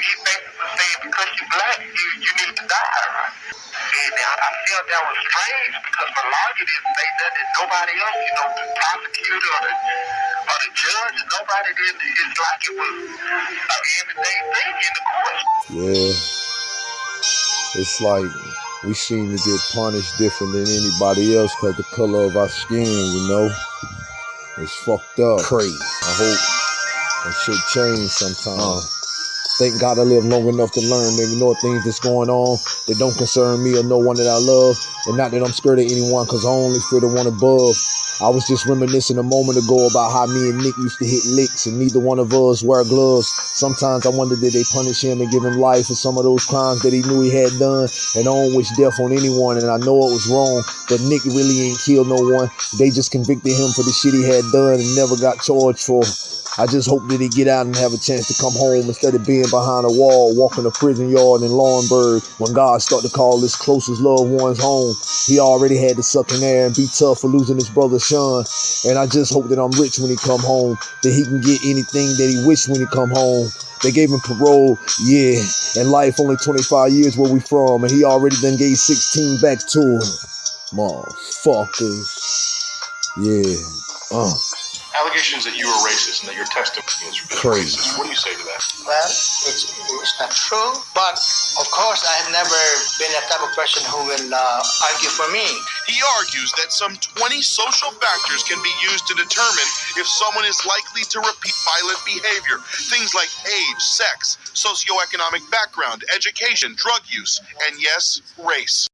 he basically said because you black, you, you need to die? And I, I felt that was strange because my lawyer didn't say nothing. Nobody else, you know, the prosecutor or the, or the judge, nobody did. It's like it was an everyday thing in the court. Yeah. It's like we seem to get punished different than anybody else because the color of our skin, you know? It's fucked up. Crazy. I hope that shit change sometime. Uh-huh. Thank God I live long enough to learn, maybe know things that's going on that don't concern me or no one that I love. And not that I'm scared of anyone, because I only fear the one above. I was just reminiscing a moment ago about how me and Nick used to hit licks and neither one of us wear gloves. Sometimes I wonder did they punish him and give him life for some of those crimes that he knew he had done. And I don't wish death on anyone, and I know it was wrong, but Nick really ain't killed no one. They just convicted him for the shit he had done and never got charged for. I just hope that he get out and have a chance to come home instead of being behind a wall, walking a prison yard in Laurinburg. When God start to call his closest loved ones home, he already had to suck in there and be tough for losing his brother Sean. And I just hope that I'm rich when he come home, that he can get anything that he wish when he come home. They gave him parole, yeah, and life only 25 years where we from, and he already done gave 16 back to him. Motherfuckers. Yeah. Uh. Allegations that you were racist and that your testimony is Crazy. racist. What do you say to that? Well, it's, it's not true, but of course, I have never been that type of person who will uh, argue for me. He argues that some 20 social factors can be used to determine if someone is likely to repeat violent behavior. Things like age, sex, socioeconomic background, education, drug use, and yes, race.